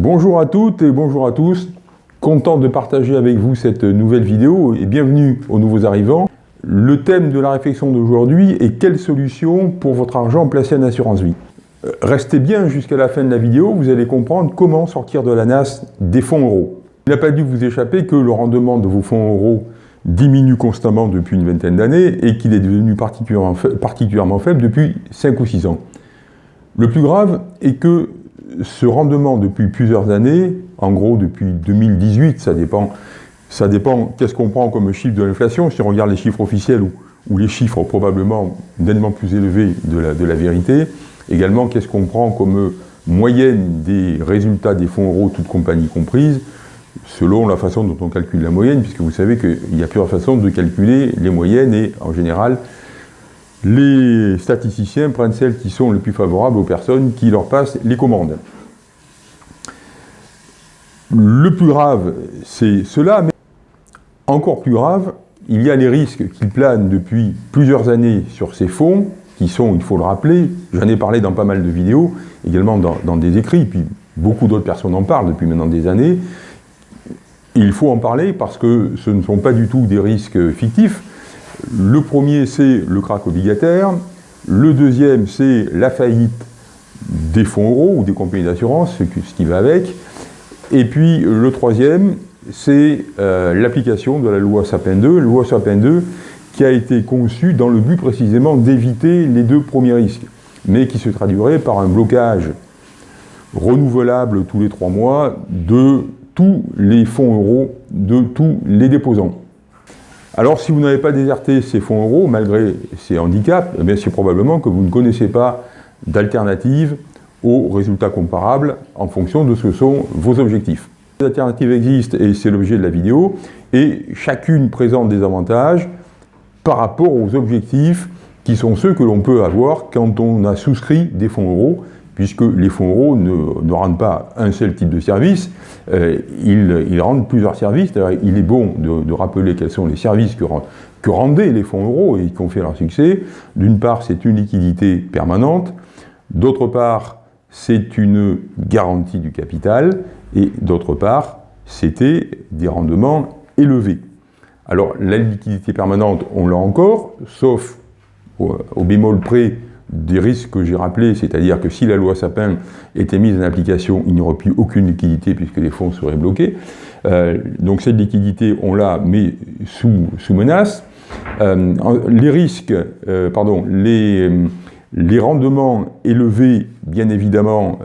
Bonjour à toutes et bonjour à tous. Content de partager avec vous cette nouvelle vidéo et bienvenue aux nouveaux arrivants. Le thème de la réflexion d'aujourd'hui est quelle solution pour votre argent placé en assurance vie? Euh, Restez bien jusqu'à la fin de la vidéo, vous allez comprendre comment sortir de la NAS des fonds euros. Il n'a pas dû vous échapper que le rendement de vos fonds euros diminue constamment depuis une vingtaine d'années et qu'il est devenu particulièrement, particulièrement faible depuis 5 ou 6 ans. Le plus grave est que ce rendement depuis plusieurs années, en gros depuis 2018, ça dépend, ça dépend qu'est-ce qu'on prend comme chiffre de l'inflation, si on regarde les chiffres officiels ou, les chiffres probablement nettement plus élevés de la, de la vérité, également qu'est-ce qu'on prend comme moyenne des résultats des fonds euros, toutes compagnies comprises, selon la façon dont on calcule la moyenne, puisque vous savez qu'il y a plusieurs façons de calculer les moyennes et en général, les statisticiens prennent celles qui sont les plus favorables aux personnes qui leur passent les commandes. Le plus grave, c'est cela, mais encore plus grave, il y a les risques qui planent depuis plusieurs années sur ces fonds, qui sont, il faut le rappeler, j'en ai parlé dans pas mal de vidéos, également dans, dans des écrits, puis beaucoup d'autres personnes en parlent depuis maintenant des années. Il faut en parler parce que ce ne sont pas du tout des risques fictifs, le premier, c'est le crack obligataire. Le deuxième, c'est la faillite des fonds euros ou des compagnies d'assurance, ce qui va avec. Et puis le troisième, c'est euh, l'application de la loi Sapin 2, loi Sapin 2 qui a été conçue dans le but précisément d'éviter les deux premiers risques, mais qui se traduirait par un blocage renouvelable tous les trois mois de tous les fonds euros de tous les déposants. Alors si vous n'avez pas déserté ces fonds euros, malgré ces handicaps, eh c'est probablement que vous ne connaissez pas d'alternative aux résultats comparables en fonction de ce que sont vos objectifs. Les alternatives existent et c'est l'objet de la vidéo, et chacune présente des avantages par rapport aux objectifs qui sont ceux que l'on peut avoir quand on a souscrit des fonds euros, puisque les fonds euros ne, rendent pas un seul type de service, euh, ils, rendent plusieurs services. Il est bon de, rappeler quels sont les services que, rendaient les fonds euros et qui ont fait leur succès. D'une part, c'est une liquidité permanente. D'autre part, c'est une garantie du capital. Et d'autre part, c'était des rendements élevés. Alors, la liquidité permanente, on l'a encore, sauf au, au bémol près des risques que j'ai rappelés, c'est-à-dire que si la loi Sapin était mise en application, il n'y aurait plus aucune liquidité puisque les fonds seraient bloqués. Euh, donc cette liquidité, on l'a, mais sous, sous menace. Euh, les risques, euh, pardon, les, les rendements élevés, bien évidemment,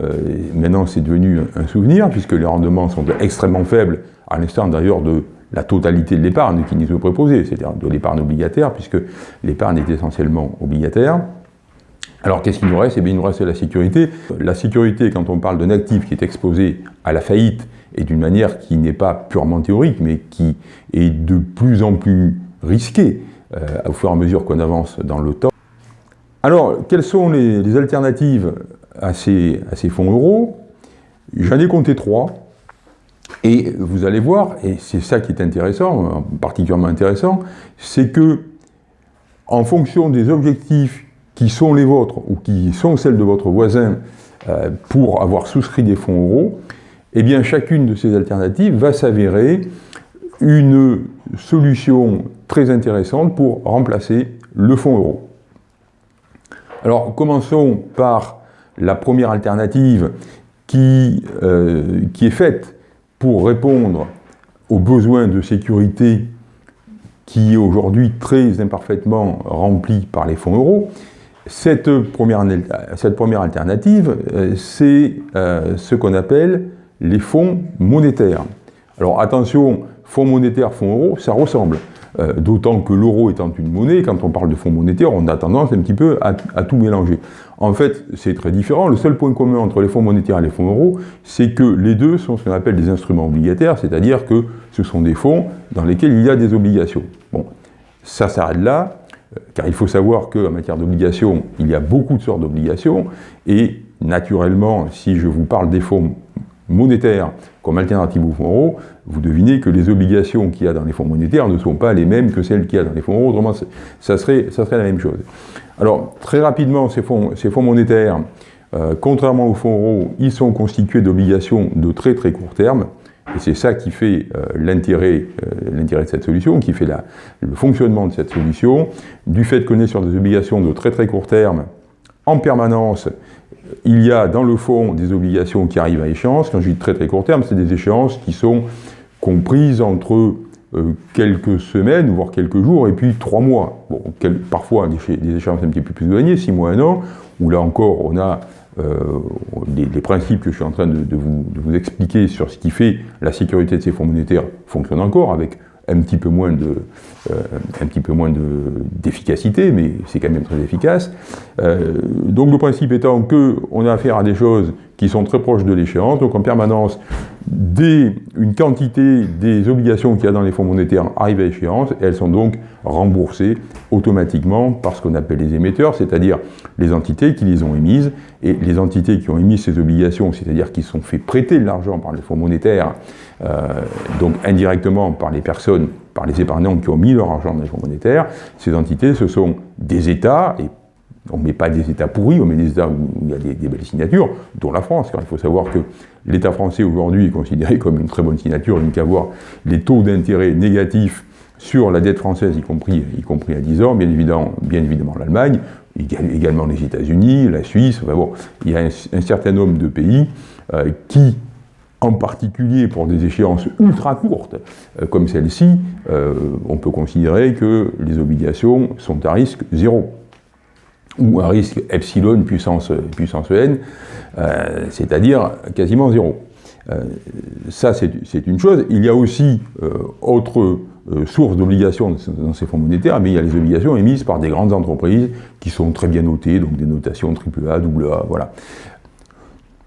maintenant c'est devenu un souvenir, puisque les rendements sont extrêmement faibles, à l'instant d'ailleurs de la totalité de l'épargne qui nous est proposée, c'est-à-dire de l'épargne obligataire, puisque l'épargne est essentiellement obligataire. Alors qu'est-ce qu'il nous reste? Eh bien il nous reste la sécurité. La sécurité, quand on parle d'un actif qui est exposé à la faillite, et d'une manière qui n'est pas purement théorique, mais qui est de plus en plus risquée euh, au fur et à mesure qu'on avance dans le temps. Alors, quelles sont les, alternatives à ces, à ces fonds euros? J'en ai compté trois. Et vous allez voir, et c'est ça qui est intéressant, particulièrement intéressant, c'est que en fonction des objectifs qui sont les vôtres ou qui sont celles de votre voisin euh, pour avoir souscrit des fonds euros, eh bien chacune de ces alternatives va s'avérer une solution très intéressante pour remplacer le fonds euro. Alors commençons par la première alternative qui, euh, qui est faite pour répondre aux besoins de sécurité qui est aujourd'hui très imparfaitement rempli par les fonds euros, cette première, cette première alternative, euh, c'est euh, ce qu'on appelle les fonds monétaires. Alors attention, fonds monétaires, fonds euros, ça ressemble. Euh, d'autant que l'euro étant une monnaie, quand on parle de fonds monétaires, on a tendance un petit peu à, tout mélanger. En fait, c'est très différent. Le seul point commun entre les fonds monétaires et les fonds euros, c'est que les deux sont ce qu'on appelle des instruments obligataires, c'est-à-dire que ce sont des fonds dans lesquels il y a des obligations. Bon, ça s'arrête là car il faut savoir qu'en matière d'obligations, il y a beaucoup de sortes d'obligations, et naturellement, si je vous parle des fonds monétaires comme alternative aux fonds euros, vous devinez que les obligations qu'il y a dans les fonds monétaires ne sont pas les mêmes que celles qu'il y a dans les fonds euros, autrement ça serait, la même chose. Alors, très rapidement, ces fonds, ces fonds monétaires, Euh, contrairement aux fonds euros, ils sont constitués d'obligations de très très court terme. Et c'est ça qui fait euh, l'intérêt de cette solution, qui fait le fonctionnement de cette solution. Du fait qu'on est sur des obligations de très très court terme, en permanence, il y a dans le fond des obligations qui arrivent à échéance. Quand je dis très très court terme, c'est des échéances qui sont comprises entre euh, quelques semaines, voire quelques jours, et puis trois mois. Bon, parfois des, échéances un petit peu plus éloignées, six mois, un an, où là encore on a euh, les, principes que je suis en train de, vous, expliquer sur ce qui fait la sécurité de ces fonds monétaires fonctionnent encore, avec un petit peu moins de, euh, un d'efficacité, mais c'est quand même très efficace. Euh, donc le principe étant qu'on a affaire à des choses qui sont très proches de l'échéance, donc en permanence, dès une quantité des obligations qu'il y a dans les fonds monétaires arrivent à échéance, et elles sont donc remboursées automatiquement par ce qu'on appelle les émetteurs, c'est-à-dire les entités qui les ont émises, et les entités qui ont émis ces obligations, c'est-à-dire qui sont fait prêter de l'argent par les fonds monétaires, euh, donc indirectement par les personnes, par les épargnants qui ont mis leur argent dans les fonds monétaires, ces entités, ce sont des États, et on ne met pas des États pourris, on met des États où il y a des, belles signatures, dont la France, car il faut savoir que l'État français aujourd'hui est considéré comme une très bonne signature, il n'y qu'à voir les taux d'intérêt négatifs sur la dette française, y compris, y compris à 10 ans, bien évidemment, bien évidemment l'Allemagne, également les États-Unis, la Suisse, enfin bon, il y a un, certain nombre de pays euh, qui, en particulier pour des échéances ultra courtes, euh, comme celle-ci, euh, on peut considérer que les obligations sont à risque zéro ou un risque epsilon puissance, puissance n, c'est-à-dire quasiment zéro. Ça, c'est une chose. Il y a aussi autre source d'obligations dans ces fonds monétaires, mais il y a les obligations émises par des grandes entreprises qui sont très bien notées, donc des notations AAA, AA, voilà.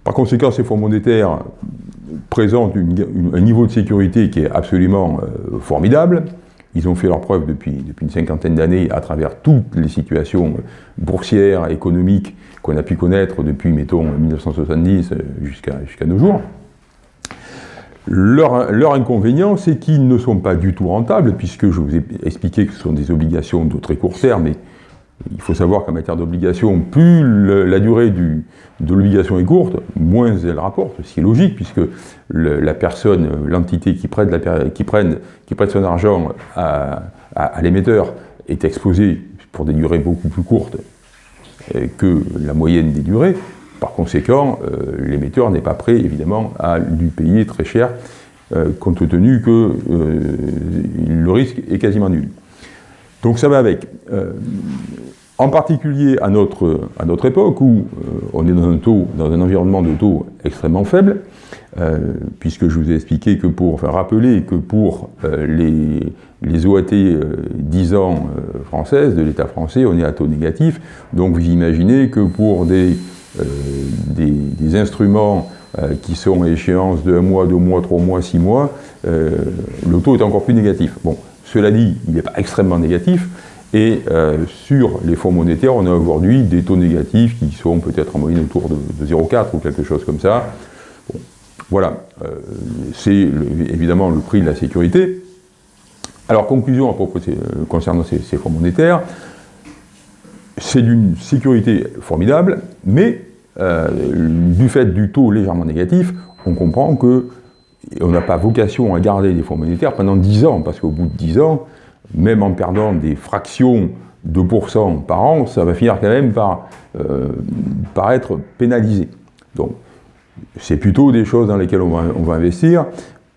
Par conséquent, ces fonds monétaires présentent un niveau de sécurité qui est absolument formidable. Ils ont fait leur preuve depuis, une cinquantaine d'années à travers toutes les situations boursières, économiques qu'on a pu connaître depuis, mettons, 1970 jusqu'à jusqu'à nos jours. Leur, inconvénient, c'est qu'ils ne sont pas du tout rentables, puisque je vous ai expliqué que ce sont des obligations de très court terme, et il faut savoir qu'en matière d'obligation, plus la durée du, de l'obligation est courte, moins elle rapporte, ce qui est logique, puisque la personne, l'entité qui, prête qui, qui prête son argent à, l'émetteur est exposée pour des durées beaucoup plus courtes euh, que la moyenne des durées. Par conséquent, euh, l'émetteur n'est pas prêt, évidemment, à lui payer très cher, euh, compte tenu que le risque est quasiment nul. Donc ça va avec en particulier à notre, à notre époque où euh, on est dans un, taux, dans un environnement de taux extrêmement faible, euh, puisque je vous ai expliqué que pour, enfin rappeler que pour euh, les, les OAT 10 ans françaises de l'État français, on est à taux négatif, donc vous imaginez que pour des, des, des, instruments qui sont à échéance de 1 mois, 2 mois, 3 mois, 6 mois, le taux est encore plus négatif. Bon, cela dit, il n'est pas extrêmement négatif, et euh, sur les fonds monétaires, on a aujourd'hui des taux négatifs qui sont peut-être en moyenne autour de, 0,4 ou quelque chose comme ça. voilà, euh, c'est évidemment le prix de la sécurité. Alors, conclusion à propos euh, concernant ces, fonds monétaires, c'est d'une sécurité formidable, mais du fait du taux légèrement négatif, on comprend que on n'a pas vocation à garder des fonds monétaires pendant 10 ans, parce qu'au bout de 10 ans, même en perdant des fractions de pourcents par an, ça va finir quand même par, euh, par être pénalisé. Donc, c'est plutôt des choses dans lesquelles on va, investir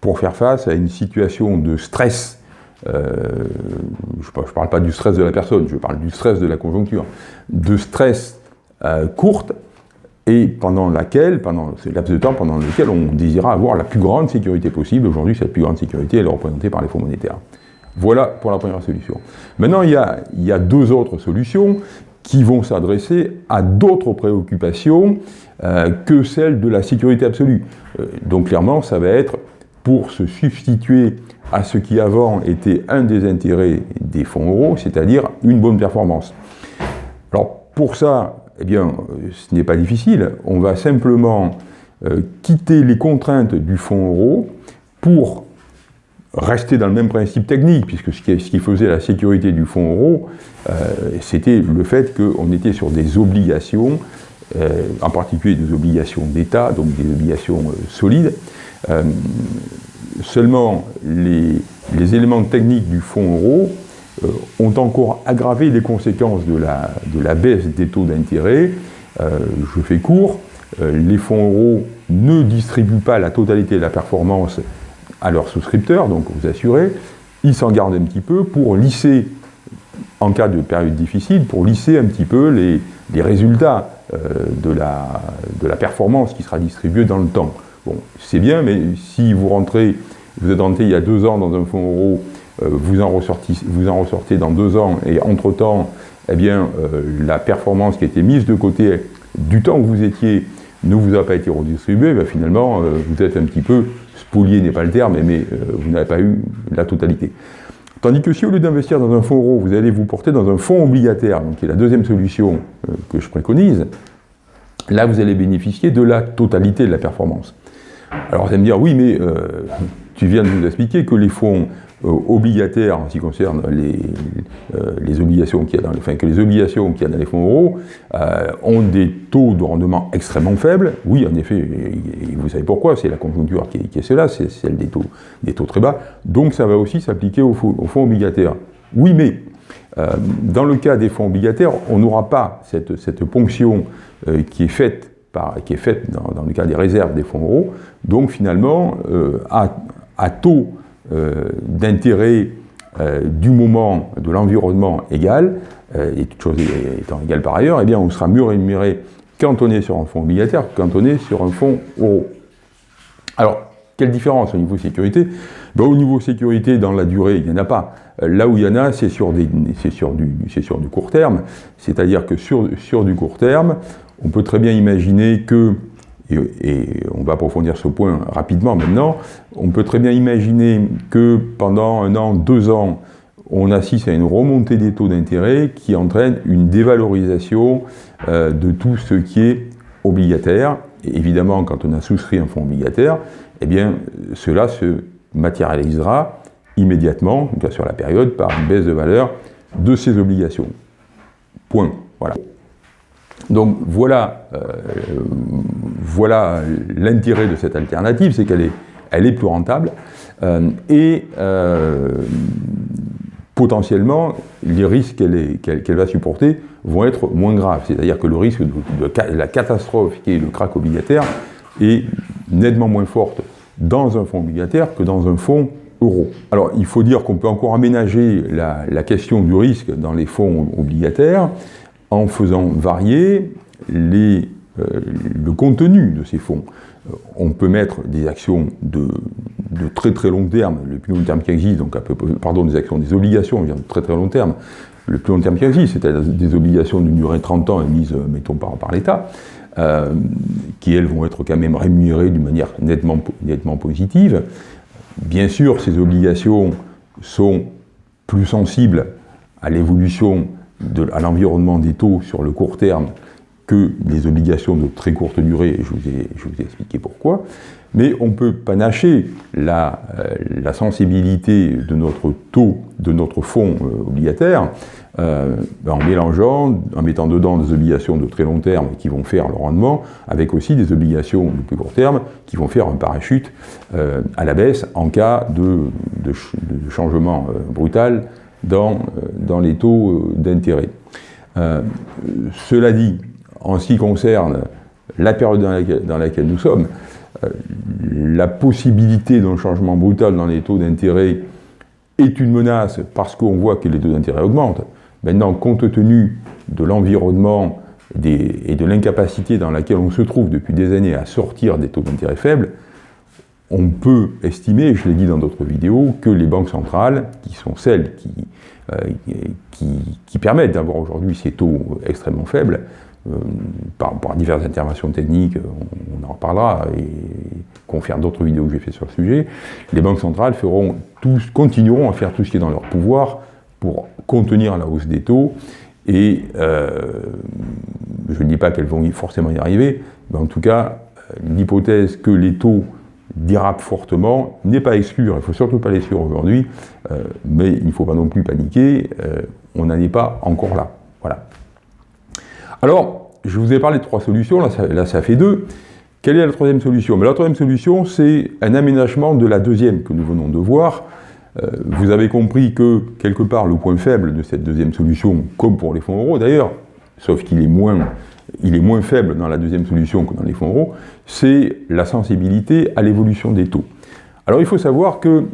pour faire face à une situation de stress. Euh, je ne parle pas du stress de la personne, je parle du stress de la conjoncture. De stress euh, courte et pendant laquelle, pendant ce laps de temps pendant lequel on désira avoir la plus grande sécurité possible. Aujourd'hui, cette plus grande sécurité, elle est représentée par les fonds monétaires. Voilà pour la première solution. Maintenant, il y a, deux autres solutions qui vont s'adresser à d'autres préoccupations euh, que celles de la sécurité absolue. Euh, donc clairement, ça va être pour se substituer à ce qui avant était un des intérêts des fonds euros, c'est-à-dire une bonne performance. Alors pour ça, eh bien, ce n'est pas difficile. On va simplement euh, quitter les contraintes du fonds euro pour rester dans le même principe technique, puisque ce qui, faisait la sécurité du fonds euro, euh, c'était le fait qu'on était sur des obligations en particulier des obligations d'État, donc des obligations solides. seulement, les, les, éléments techniques du fonds euro ont encore aggravé les conséquences de la, de la baisse des taux d'intérêt. je fais court, les fonds euros ne distribuent pas la totalité de la performance à leurs souscripteurs, donc vous assurez, ils s'en gardent un petit peu pour lisser, en cas de période difficile, pour lisser un petit peu les, résultats euh, de, la, de la performance qui sera distribuée dans le temps. Bon, c'est bien, mais si vous rentrez, vous êtes rentré il y a deux ans dans un fonds euro, euh, vous, en ressortez, vous en ressortez dans deux ans, et entre-temps, eh bien, euh, la performance qui a été mise de côté du temps où vous étiez ne vous a pas été redistribuée, ben finalement, vous êtes un petit peu spolié n'est pas le terme, mais euh, vous n'avez pas eu la totalité. Tandis que si au lieu d'investir dans un fonds euro, vous allez vous porter dans un fonds obligataire, qui est la deuxième solution euh, que je préconise, là vous allez bénéficier de la totalité de la performance. Alors vous allez me dire, oui, mais euh, tu viens de nous expliquer que les fonds euh, obligataires en ce qui concerne les, euh, les obligations qu'il y a dans les, enfin, que les obligations dans les fonds euros euh, ont des taux de rendement extrêmement faibles. Oui, en effet, et, vous savez pourquoi, c'est la conjoncture qui est, qui cela, c'est celle des taux, des taux très bas. Donc ça va aussi s'appliquer aux, fonds obligataires. Oui, mais dans le cas des fonds obligataires, on n'aura pas cette, cette ponction qui est faite par, qui est faite dans, le cas des réserves des fonds euros. Donc finalement, à, à taux d'intérêt euh, du moment de l'environnement égal, euh, et toute chose étant égale par ailleurs, eh bien on sera mieux rémunéré quand on est sur un fonds obligataire quand on est sur un fonds euro. Alors, quelle différence au niveau sécurité? Ben, Au niveau sécurité, dans la durée, il n'y en a pas. Là où il y en a, c'est sur, sur, du, sur du court terme. C'est-à-dire que sur, sur du court terme, on peut très bien imaginer que et, on va approfondir ce point rapidement maintenant, on peut très bien imaginer que pendant un an, deux ans, on assiste à une remontée des taux d'intérêt qui entraîne une dévalorisation euh, de tout ce qui est obligataire. Et évidemment, quand on a souscrit un fonds obligataire, eh bien, cela se matérialisera immédiatement, sur la période, par une baisse de valeur de ces obligations. Point. Voilà. Donc voilà, euh, voilà l'intérêt de cette alternative, c'est qu'elle est, plus rentable euh, et euh, potentiellement les risques qu'elle va supporter vont être moins graves. C'est-à-dire que le risque de, la catastrophe qui est le crack obligataire est nettement moins forte dans un fonds obligataire que dans un fonds euro. Alors il faut dire qu'on peut encore aménager la question du risque dans les fonds obligataires en faisant varier euh, le contenu de ces fonds. Euh, on peut mettre des actions de, très très long terme, le plus long terme qui existe, donc peu, pardon, des actions, des obligations de très très long terme, le plus long terme qui existe, c'est-à-dire des obligations d'une durée de 30 ans émises, euh, mettons, par, par l'État, qui elles vont être quand même rémunérées d'une manière nettement, nettement positive. Bien sûr, ces obligations sont plus sensibles à l'évolution à l'environnement des taux sur le court terme que les obligations de très courte durée, et je vous ai, expliqué pourquoi, mais on peut panacher la, euh, la, sensibilité de notre taux, de notre fonds euh, obligataire, euh, en mélangeant, en mettant dedans des obligations de très long terme qui vont faire le rendement, avec aussi des obligations de plus court terme qui vont faire un parachute à la baisse en cas de changement brutal dans, euh, dans les taux euh, d'intérêt. Euh, cela dit, en ce qui concerne la période dans laquelle, nous sommes, la possibilité d'un changement brutal dans les taux d'intérêt est une menace parce qu'on voit que les taux d'intérêt augmentent. Maintenant, compte tenu de l'environnement et de l'incapacité dans laquelle on se trouve depuis des années à sortir des taux d'intérêt faibles, on peut estimer, je l'ai dit dans d'autres vidéos, que les banques centrales, qui sont celles qui, euh, permettent d'avoir aujourd'hui ces taux extrêmement faibles, euh, par, diverses interventions techniques, on, en reparlera, et confère d'autres vidéos que j'ai fait sur le sujet, les banques centrales continueront à faire tout ce qui est dans leur pouvoir pour contenir la hausse des taux, et euh, je ne dis pas qu'elles vont forcément y arriver, mais en tout cas, l'hypothèse que les taux dérapent fortement, n'est pas exclu, il ne faut surtout pas l'exclure aujourd'hui, euh, mais il ne faut pas non plus paniquer, euh, on n'en est pas encore là. Voilà. Alors, je vous ai parlé de trois solutions, là ça, là, ça fait deux. Quelle est la troisième solution? Mais La troisième solution, c'est un aménagement de la deuxième que nous venons de voir. Euh, vous avez compris que, quelque part, le point faible de cette deuxième solution, comme pour les fonds euros d'ailleurs, sauf qu'il est moins il est moins faible dans la deuxième solution que dans les fonds euros, c'est la sensibilité à l'évolution des taux. Alors il faut savoir que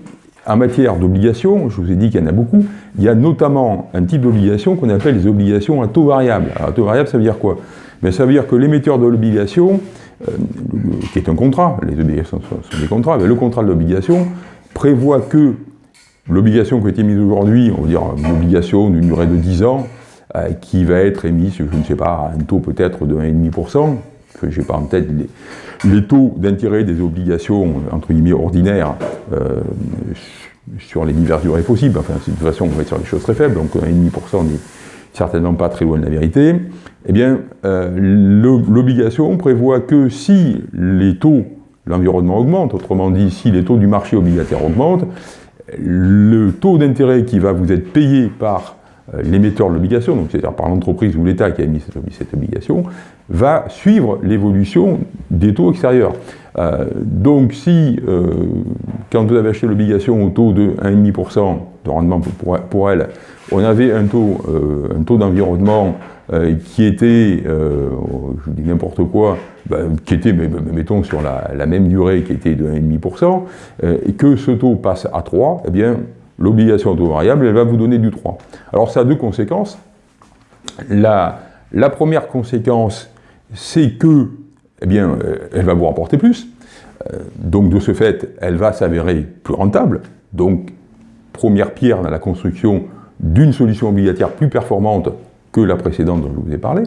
en matière d'obligations, je vous ai dit qu'il y en a beaucoup, il y a notamment un type d'obligation qu'on appelle les obligations à taux variable. Alors, taux variable, ça veut dire quoi? Mais Ça veut dire que l'émetteur de l'obligation, euh, qui est un contrat, les obligations sont, des contrats, mais le contrat de l'obligation prévoit que l'obligation qui a été mise aujourd'hui, on va dire une obligation d'une durée de 10 ans, euh, qui va être émise, je ne sais pas, un taux peut-être de 1,5%, que je n'ai pas en tête les, taux d'intérêt des obligations, entre guillemets, ordinaires, euh, sur les diverses durées possibles. Enfin, de toute façon, on va être sur des choses très faibles, donc 1,5% n'est certainement pas très loin de la vérité. Eh bien, euh, l'obligation prévoit que si les taux, l'environnement augmente, autrement dit, si les taux du marché obligataire augmentent, le taux d'intérêt qui va vous être payé par l'émetteur de l'obligation, c'est-à-dire par l'entreprise ou l'État qui a émis cette, obligation, va suivre l'évolution des taux extérieurs. Euh, donc si, euh, quand vous avez acheté l'obligation au taux de 1,5% de rendement pour, elle, on avait un taux, taux d'environnement qui était, je dis n'importe quoi, ben, qui était, mettons, sur la, la, même durée qui était de 1,5%, et que ce taux passe à 3, eh bien, l'obligation à taux variable, elle va vous donner du 3. Alors ça a deux conséquences. La, première conséquence, c'est que, eh bien, euh, elle va vous rapporter plus. Euh, donc de ce fait, elle va s'avérer plus rentable. Donc, première pierre dans la construction d'une solution obligataire plus performante que la précédente dont je vous ai parlé.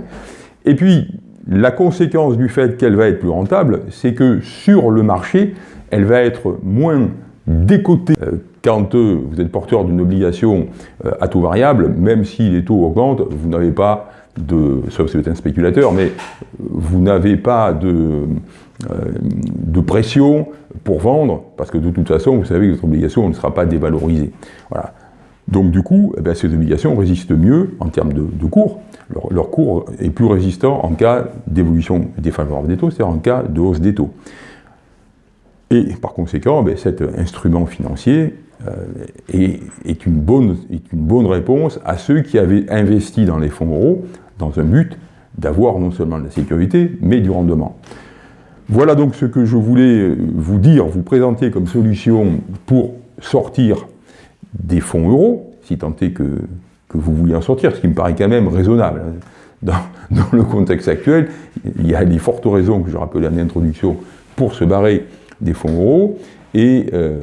Et puis, la conséquence du fait qu'elle va être plus rentable, c'est que sur le marché, elle va être moins décotée euh, quand euh, vous êtes porteur d'une obligation euh, à taux variable, même si les taux augmentent, vous n'avez pas de, sauf si vous êtes un spéculateur, mais vous n'avez pas de, euh, de pression pour vendre, parce que de toute façon, vous savez que votre obligation ne sera pas dévalorisée. Voilà. Donc du coup, eh ces obligations résistent mieux en termes de, cours. Leur, cours est plus résistant en cas d'évolution défavorable des taux, c'est-à-dire en cas de hausse des taux. Et par conséquent, ben, cet instrument financier euh, est, une bonne, est une bonne réponse à ceux qui avaient investi dans les fonds euros dans un but d'avoir non seulement de la sécurité, mais du rendement. Voilà donc ce que je voulais vous dire, vous présenter comme solution pour sortir des fonds euros, si tant est que, que vous vouliez en sortir, ce qui me paraît quand même raisonnable. Dans, dans le contexte actuel, il y a des fortes raisons que je rappelais en introduction pour se barrer des fonds euros. Et euh,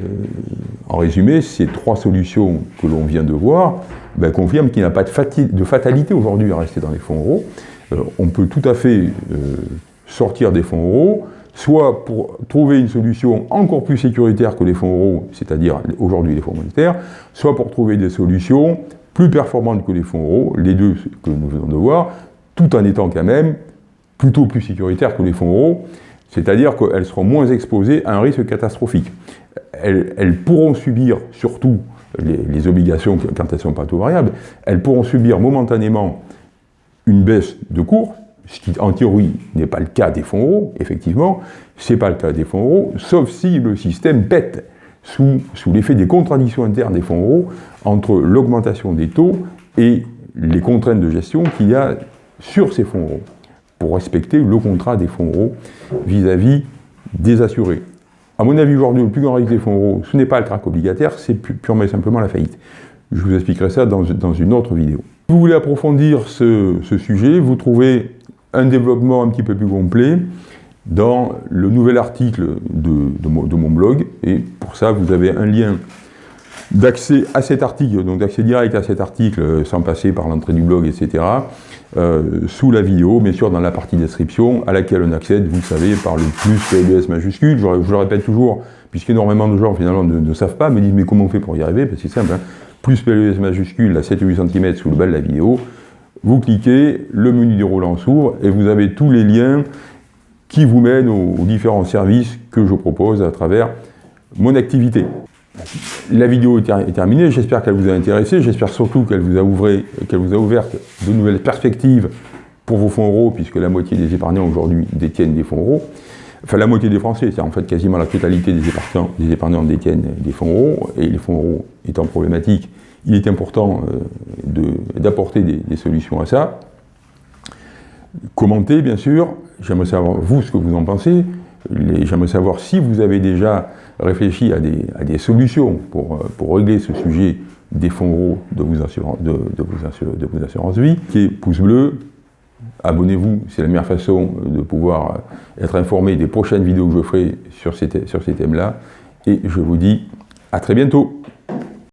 en résumé, ces trois solutions que l'on vient de voir ben, confirment qu'il n'y a pas de, fatalité aujourd'hui à rester dans les fonds euros. Euh, on peut tout à fait euh, sortir des fonds euros, soit pour trouver une solution encore plus sécuritaire que les fonds euros, c'est-à-dire aujourd'hui les fonds monétaires, soit pour trouver des solutions plus performantes que les fonds euros, les deux que nous venons de voir, tout en étant quand même plutôt plus sécuritaires que les fonds euros. C'est-à-dire qu'elles seront moins exposées à un risque catastrophique. Elles, pourront subir, surtout les, obligations quand elles sont pas taux variables, elles pourront subir momentanément une baisse de cours, ce qui en théorie n'est pas le cas des fonds euros, effectivement, ce n'est pas le cas des fonds euros, sauf si le système pète sous, sous l'effet des contradictions internes des fonds euros entre l'augmentation des taux et les contraintes de gestion qu'il y a sur ces fonds euros pour respecter le contrat des fonds euros vis-à-vis des assurés. À mon avis, aujourd'hui, le plus grand risque des fonds euros, ce n'est pas le crack obligataire, c'est purement et simplement la faillite. Je vous expliquerai ça dans, une autre vidéo. Si vous voulez approfondir ce, sujet, vous trouvez un développement un petit peu plus complet dans le nouvel article de, de, mon, blog. Et pour ça, vous avez un lien d'accès à cet article, donc d'accès direct à cet article sans passer par l'entrée du blog, etc. Euh, sous la vidéo, bien sûr dans la partie description, à laquelle on accède, vous le savez, par le plus PLS majuscule. Je, le répète toujours, puisqu'énormément de gens finalement ne, savent pas, me disent mais comment on fait pour y arriver? Ben, C'est simple, hein. plus PLS majuscule à 7-8 cm sous le bas de la vidéo, vous cliquez, le menu déroulant s'ouvre et vous avez tous les liens qui vous mènent aux différents services que je propose à travers mon activité. La vidéo est terminée, j'espère qu'elle vous a intéressé, j'espère surtout qu'elle vous, a ouvert de nouvelles perspectives pour vos fonds euros, puisque la moitié des épargnants aujourd'hui détiennent des fonds euros, enfin la moitié des Français, c'est en fait quasiment la totalité des épargnants, des épargnants détiennent des fonds euros, et les fonds euros étant problématiques, il est important euh, d'apporter des, des, solutions à ça. Commentez, bien sûr, j'aimerais savoir vous ce que vous en pensez, j'aimerais savoir si vous avez déjà réfléchi à des, solutions pour, euh, pour, régler ce sujet des fonds euros de vos, assurances, de, vos, de vos assurances vie, qui est pouce bleu, abonnez-vous, c'est la meilleure façon de pouvoir être informé des prochaines vidéos que je ferai sur sur ces thèmes-là. Et je vous dis à très bientôt